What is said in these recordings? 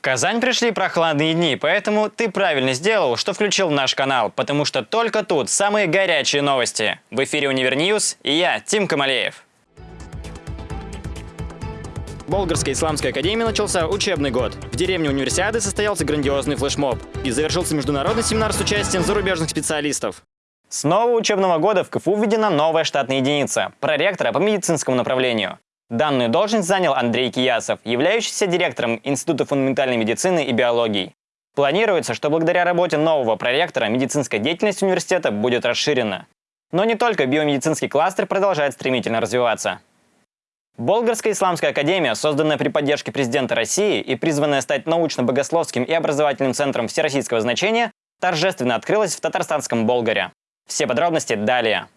В Казань пришли прохладные дни, поэтому ты правильно сделал, что включил наш канал, потому что только тут самые горячие новости. В эфире Univer News и я, Тим Камалеев. В Болгарской исламской академии начался учебный год. В деревне Универсиады состоялся грандиозный флешмоб и завершился международный семинар с участием зарубежных специалистов. С нового учебного года в КФУ введена новая штатная единица – проректора по медицинскому направлению. Данную должность занял Андрей Киясов, являющийся директором Института фундаментальной медицины и биологии. Планируется, что благодаря работе нового проректора медицинская деятельность университета будет расширена. Но не только биомедицинский кластер продолжает стремительно развиваться. Болгарская исламская академия, созданная при поддержке президента России и призванная стать научно-богословским и образовательным центром всероссийского значения, торжественно открылась в татарстанском Болгаре. Все подробности далее.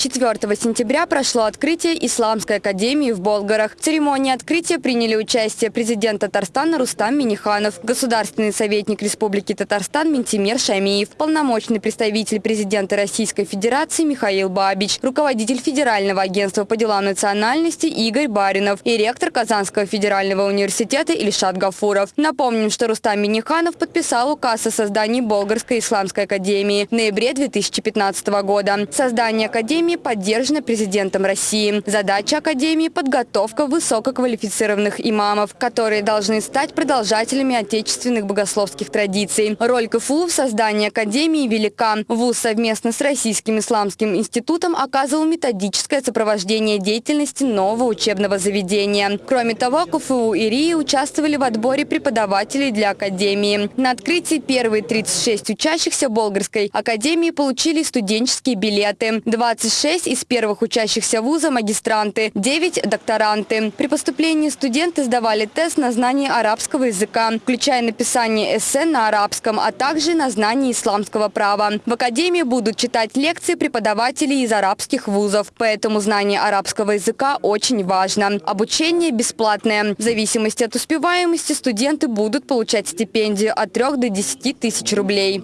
4 сентября прошло открытие Исламской академии в Болгарах. В церемонии открытия приняли участие президент Татарстана Рустам Миниханов, государственный советник Республики Татарстан Ментимер Шамиев, полномочный представитель президента Российской Федерации Михаил Бабич, руководитель Федерального агентства по делам национальности Игорь Баринов и ректор Казанского федерального университета Ильшат Гафуров. Напомним, что Рустам Миниханов подписал указ о создании Болгарской Исламской академии в ноябре 2015 года. Создание академии Академии поддержана президентом России. Задача Академии – подготовка высококвалифицированных имамов, которые должны стать продолжателями отечественных богословских традиций. Роль КФУ в создании Академии велика. ВУЗ совместно с Российским исламским институтом оказывал методическое сопровождение деятельности нового учебного заведения. Кроме того, КФУ и РИИ участвовали в отборе преподавателей для Академии. На открытии первые 36 учащихся Болгарской Академии получили студенческие билеты. 26 6 из первых учащихся вуза – магистранты, 9 – докторанты. При поступлении студенты сдавали тест на знание арабского языка, включая написание эссе на арабском, а также на знание исламского права. В академии будут читать лекции преподавателей из арабских вузов, поэтому знание арабского языка очень важно. Обучение бесплатное. В зависимости от успеваемости студенты будут получать стипендию от 3 до 10 тысяч рублей.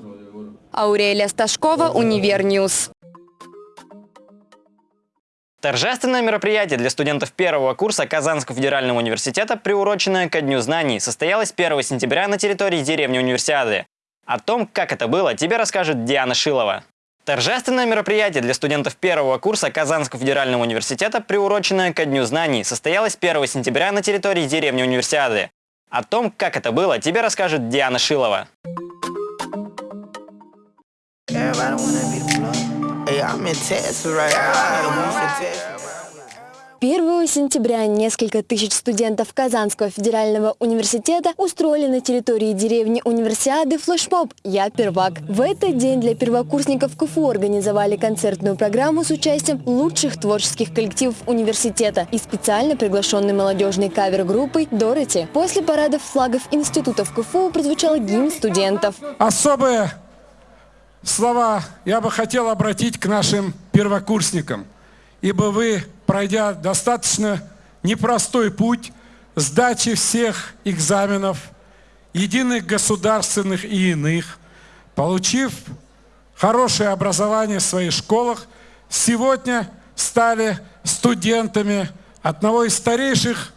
Аурелия Сташкова, Univer News. Торжественное мероприятие для студентов первого курса Казанского федерального университета, приуроченное ко Дню знаний, состоялось 1 сентября на территории деревни Универсиады. О том, как это было, тебе расскажет Диана Шилова. Торжественное мероприятие для студентов первого курса Казанского федерального университета, приуроченное ко Дню знаний, состоялось 1 сентября на территории деревни Универсиады. О том, как это было, тебе расскажет Диана Шилова. Everybody 1 сентября несколько тысяч студентов Казанского федерального университета устроили на территории деревни Универсиады флешмоб «Я первак». В этот день для первокурсников КФУ организовали концертную программу с участием лучших творческих коллективов университета и специально приглашенной молодежной кавер-группой «Дороти». После парадов флагов институтов КФУ прозвучал гимн студентов. Особое слова я бы хотел обратить к нашим первокурсникам, ибо вы, пройдя достаточно непростой путь сдачи всех экзаменов, единых государственных и иных, получив хорошее образование в своих школах, сегодня стали студентами одного из старейших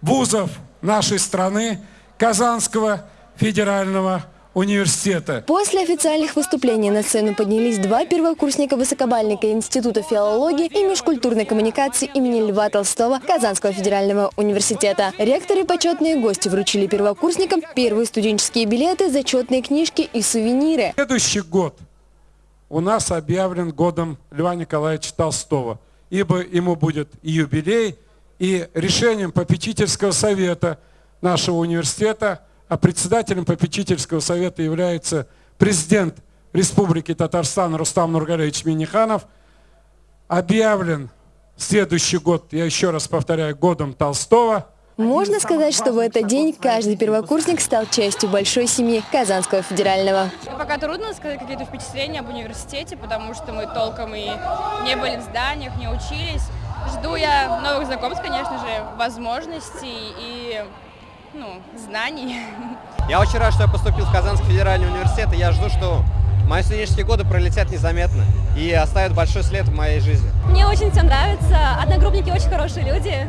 вузов нашей страны, Казанского федерального университета. После официальных выступлений на сцену поднялись два первокурсника Высокобальника Института филологии и межкультурной коммуникации имени Льва Толстого Казанского федерального университета. Ректоры и почетные гости вручили первокурсникам первые студенческие билеты, зачетные книжки и сувениры. Следующий год у нас объявлен годом Льва Николаевича Толстого, ибо ему будет и юбилей, и решением попечительского совета нашего университета – а председателем попечительского совета является президент Республики Татарстан Рустам Нургалевич Миниханов, объявлен следующий год, я еще раз повторяю, годом Толстого. Можно сказать, что в этот день каждый первокурсник стал частью большой семьи Казанского федерального. Пока трудно сказать какие-то впечатления об университете, потому что мы толком и не были в зданиях, не учились. Жду я новых знакомств, конечно же, возможностей и ну, знаний. Я очень рад, что я поступил в Казанский федеральный университет, и я жду, что мои студенческие годы пролетят незаметно и оставят большой след в моей жизни. Мне очень все нравится, одногруппники очень хорошие люди,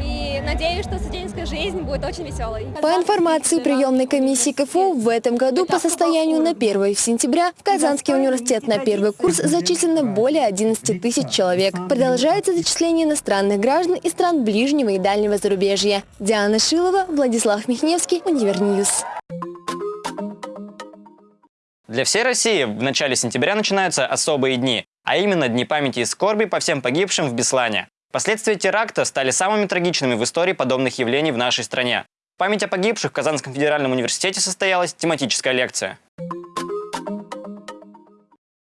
и надеюсь, что студенческая жизнь будет очень веселой. По информации приемной комиссии КФУ, в этом году по состоянию на 1 сентября в Казанский университет на первый курс зачислено более 11 тысяч человек. Продолжается зачисление иностранных граждан из стран ближнего и дальнего зарубежья. Диана Шилова, Владислав Михневский, Univer News. Для всей России в начале сентября начинаются особые дни, а именно Дни памяти и скорби по всем погибшим в Беслане. Последствия теракта стали самыми трагичными в истории подобных явлений в нашей стране. В память о погибших в Казанском федеральном университете состоялась тематическая лекция.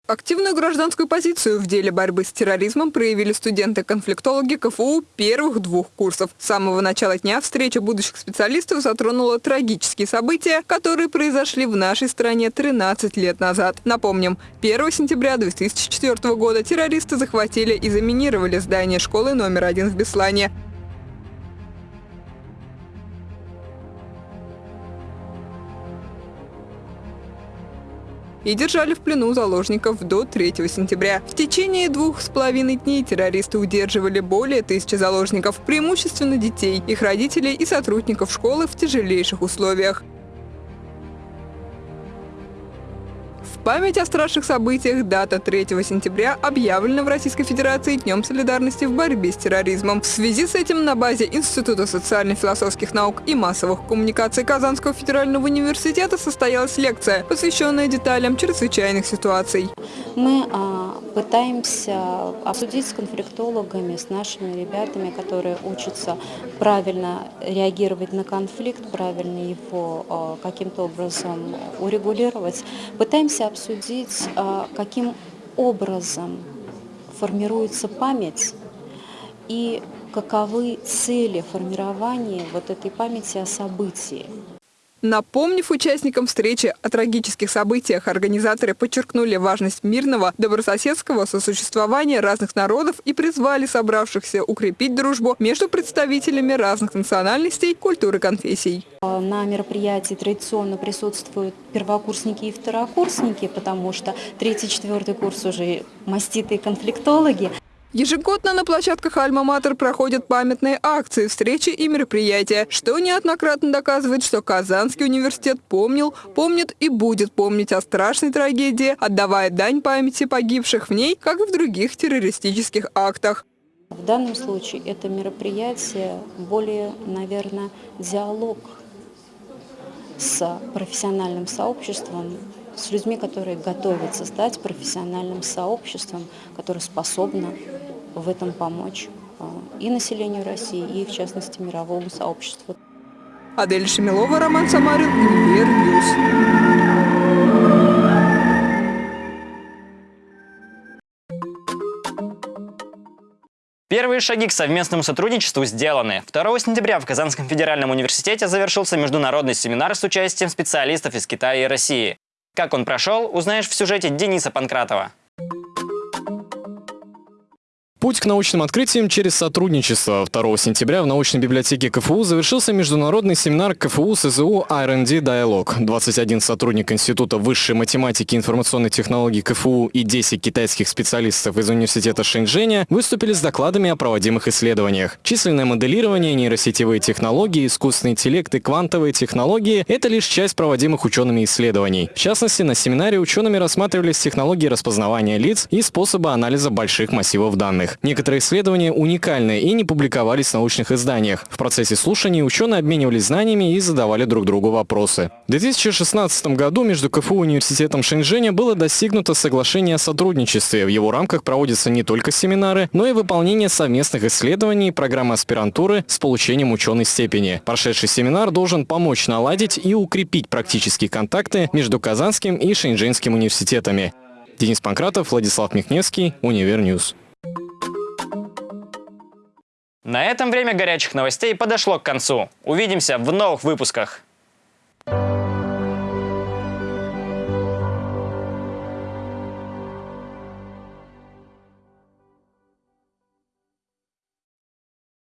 Активную гражданскую позицию в деле борьбы с терроризмом проявили студенты-конфликтологи КФУ первых двух курсов. С самого начала дня встреча будущих специалистов затронула трагические события, которые произошли в нашей стране 13 лет назад. Напомним, 1 сентября 2004 года террористы захватили и заминировали здание школы номер один в Беслане. И держали в плену заложников до 3 сентября. В течение двух с половиной дней террористы удерживали более тысячи заложников, преимущественно детей, их родителей и сотрудников школы в тяжелейших условиях. Память о страшных событиях дата 3 сентября объявлена в Российской Федерации Днем солидарности в борьбе с терроризмом. В связи с этим на базе Института социально-философских наук и массовых коммуникаций Казанского федерального университета состоялась лекция, посвященная деталям чрезвычайных ситуаций. Мы а, пытаемся обсудить с конфликтологами, с нашими ребятами, которые учатся правильно реагировать на конфликт, правильно его а, каким-то образом урегулировать. Пытаемся обсудить, а, каким образом формируется память и каковы цели формирования вот этой памяти о событии. Напомнив участникам встречи о трагических событиях, организаторы подчеркнули важность мирного, добрососедского сосуществования разных народов и призвали собравшихся укрепить дружбу между представителями разных национальностей, культур и конфессий. На мероприятии традиционно присутствуют первокурсники и второкурсники, потому что третий-четвертый курс уже маститые конфликтологи. Ежегодно на площадках «Альма-Матер» проходят памятные акции, встречи и мероприятия, что неоднократно доказывает, что Казанский университет помнил, помнит и будет помнить о страшной трагедии, отдавая дань памяти погибших в ней, как и в других террористических актах. В данном случае это мероприятие более, наверное, диалог с профессиональным сообществом, с людьми, которые готовятся стать профессиональным сообществом, которое способно в этом помочь а, и населению России, и в частности мировому сообществу. Адель Шемилова, Роман Самарин, Univer News. Первые шаги к совместному сотрудничеству сделаны. 2 сентября в Казанском федеральном университете завершился международный семинар с участием специалистов из Китая и России. Как он прошел, узнаешь в сюжете Дениса Панкратова. Путь к научным открытиям через сотрудничество. 2 сентября в научной библиотеке КФУ завершился международный семинар КФУ СЗУ R&D Dialog. 21 сотрудник Института высшей математики и информационной технологии КФУ и 10 китайских специалистов из университета Шэньчжэня выступили с докладами о проводимых исследованиях. Численное моделирование, нейросетевые технологии, искусственный интеллект и квантовые технологии – это лишь часть проводимых учеными исследований. В частности, на семинаре учеными рассматривались технологии распознавания лиц и способы анализа больших массивов данных. Некоторые исследования уникальны и не публиковались в научных изданиях. В процессе слушаний ученые обменивались знаниями и задавали друг другу вопросы. В 2016 году между КФУ и университетом Шэньчжэня было достигнуто соглашение о сотрудничестве. В его рамках проводятся не только семинары, но и выполнение совместных исследований программы аспирантуры с получением ученой степени. Прошедший семинар должен помочь наладить и укрепить практические контакты между Казанским и Шэньчжэньским университетами. Денис Панкратов, Владислав Михневский, Univer News. На этом время горячих новостей подошло к концу. Увидимся в новых выпусках.